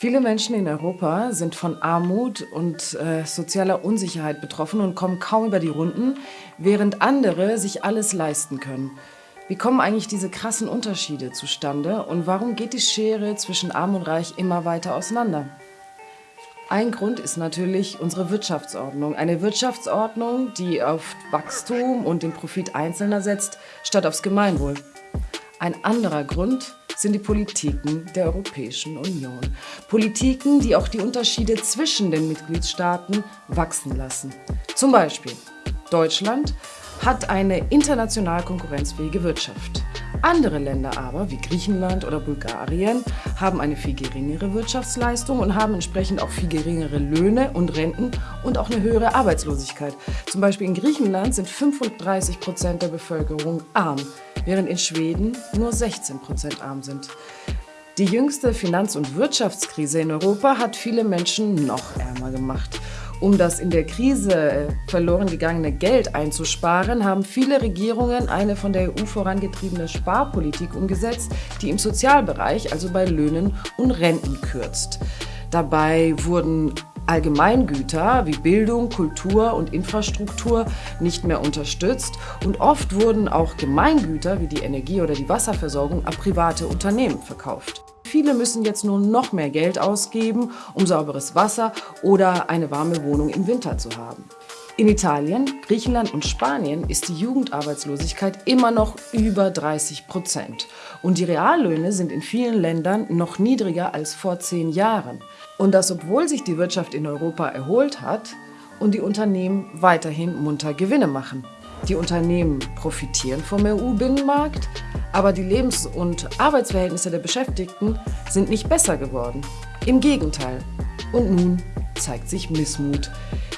Viele Menschen in Europa sind von Armut und äh, sozialer Unsicherheit betroffen und kommen kaum über die Runden, während andere sich alles leisten können. Wie kommen eigentlich diese krassen Unterschiede zustande und warum geht die Schere zwischen Arm und Reich immer weiter auseinander? Ein Grund ist natürlich unsere Wirtschaftsordnung. Eine Wirtschaftsordnung, die auf Wachstum und den Profit Einzelner setzt, statt aufs Gemeinwohl. Ein anderer Grund sind die Politiken der Europäischen Union. Politiken, die auch die Unterschiede zwischen den Mitgliedstaaten wachsen lassen. Zum Beispiel Deutschland hat eine international konkurrenzfähige Wirtschaft. Andere Länder aber, wie Griechenland oder Bulgarien, haben eine viel geringere Wirtschaftsleistung und haben entsprechend auch viel geringere Löhne und Renten und auch eine höhere Arbeitslosigkeit. Zum Beispiel in Griechenland sind 35 Prozent der Bevölkerung arm, während in Schweden nur 16 Prozent arm sind. Die jüngste Finanz- und Wirtschaftskrise in Europa hat viele Menschen noch ärmer gemacht. Um das in der Krise äh, verloren gegangene Geld einzusparen, haben viele Regierungen eine von der EU vorangetriebene Sparpolitik umgesetzt, die im Sozialbereich, also bei Löhnen und Renten kürzt. Dabei wurden Allgemeingüter wie Bildung, Kultur und Infrastruktur nicht mehr unterstützt und oft wurden auch Gemeingüter wie die Energie- oder die Wasserversorgung an private Unternehmen verkauft. Viele müssen jetzt nur noch mehr Geld ausgeben, um sauberes Wasser oder eine warme Wohnung im Winter zu haben. In Italien, Griechenland und Spanien ist die Jugendarbeitslosigkeit immer noch über 30 Prozent. Und die Reallöhne sind in vielen Ländern noch niedriger als vor zehn Jahren. Und das, obwohl sich die Wirtschaft in Europa erholt hat und die Unternehmen weiterhin munter Gewinne machen. Die Unternehmen profitieren vom EU-Binnenmarkt, aber die Lebens- und Arbeitsverhältnisse der Beschäftigten sind nicht besser geworden. Im Gegenteil. Und nun zeigt sich Missmut.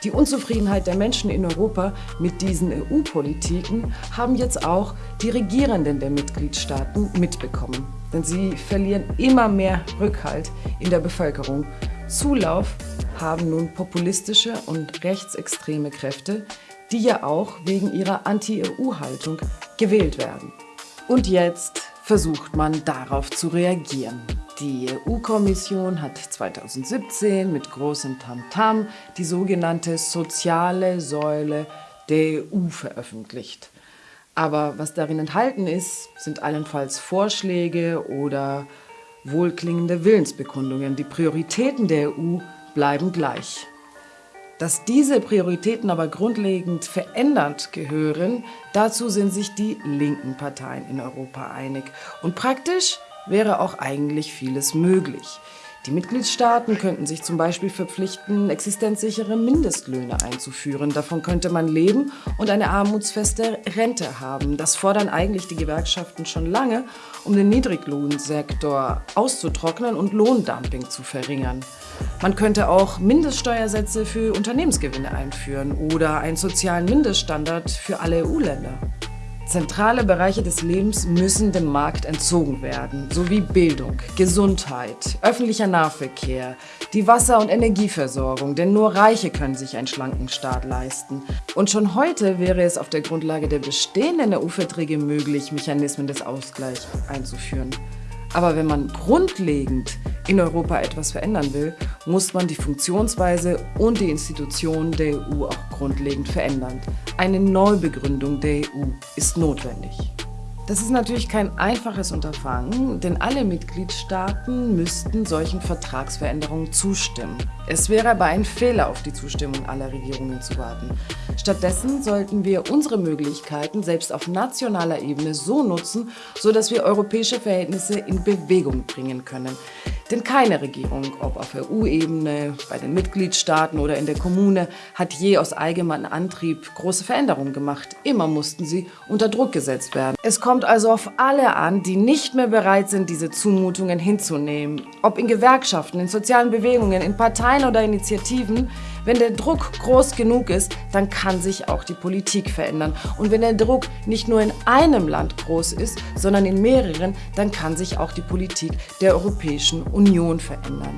Die Unzufriedenheit der Menschen in Europa mit diesen EU-Politiken haben jetzt auch die Regierenden der Mitgliedstaaten mitbekommen. Denn sie verlieren immer mehr Rückhalt in der Bevölkerung. Zulauf haben nun populistische und rechtsextreme Kräfte, die ja auch wegen ihrer Anti-EU-Haltung gewählt werden. Und jetzt versucht man darauf zu reagieren. Die EU-Kommission hat 2017 mit großem Tamtam -Tam die sogenannte soziale Säule der EU veröffentlicht. Aber was darin enthalten ist, sind allenfalls Vorschläge oder wohlklingende Willensbekundungen. Die Prioritäten der EU bleiben gleich. Dass diese Prioritäten aber grundlegend verändert gehören, dazu sind sich die linken Parteien in Europa einig. Und praktisch wäre auch eigentlich vieles möglich. Die Mitgliedstaaten könnten sich zum Beispiel verpflichten, existenzsichere Mindestlöhne einzuführen. Davon könnte man leben und eine armutsfeste Rente haben. Das fordern eigentlich die Gewerkschaften schon lange, um den Niedriglohnsektor auszutrocknen und Lohndumping zu verringern. Man könnte auch Mindeststeuersätze für Unternehmensgewinne einführen oder einen sozialen Mindeststandard für alle EU-Länder. Zentrale Bereiche des Lebens müssen dem Markt entzogen werden, sowie Bildung, Gesundheit, öffentlicher Nahverkehr, die Wasser- und Energieversorgung, denn nur Reiche können sich einen schlanken Staat leisten. Und schon heute wäre es auf der Grundlage der bestehenden EU-Verträge möglich, Mechanismen des Ausgleichs einzuführen. Aber wenn man grundlegend in Europa etwas verändern will, muss man die Funktionsweise und die Institutionen der EU auch grundlegend verändern. Eine Neubegründung der EU ist notwendig. Das ist natürlich kein einfaches Unterfangen, denn alle Mitgliedstaaten müssten solchen Vertragsveränderungen zustimmen. Es wäre aber ein Fehler, auf die Zustimmung aller Regierungen zu warten. Stattdessen sollten wir unsere Möglichkeiten selbst auf nationaler Ebene so nutzen, sodass wir europäische Verhältnisse in Bewegung bringen können. Denn keine Regierung, ob auf EU-Ebene, bei den Mitgliedstaaten oder in der Kommune, hat je aus eigenem Antrieb große Veränderungen gemacht. Immer mussten sie unter Druck gesetzt werden. Es kommt also auf alle an, die nicht mehr bereit sind, diese Zumutungen hinzunehmen. Ob in Gewerkschaften, in sozialen Bewegungen, in Parteien oder Initiativen, wenn der Druck groß genug ist, dann kann sich auch die Politik verändern. Und wenn der Druck nicht nur in einem Land groß ist, sondern in mehreren, dann kann sich auch die Politik der Europäischen Union verändern.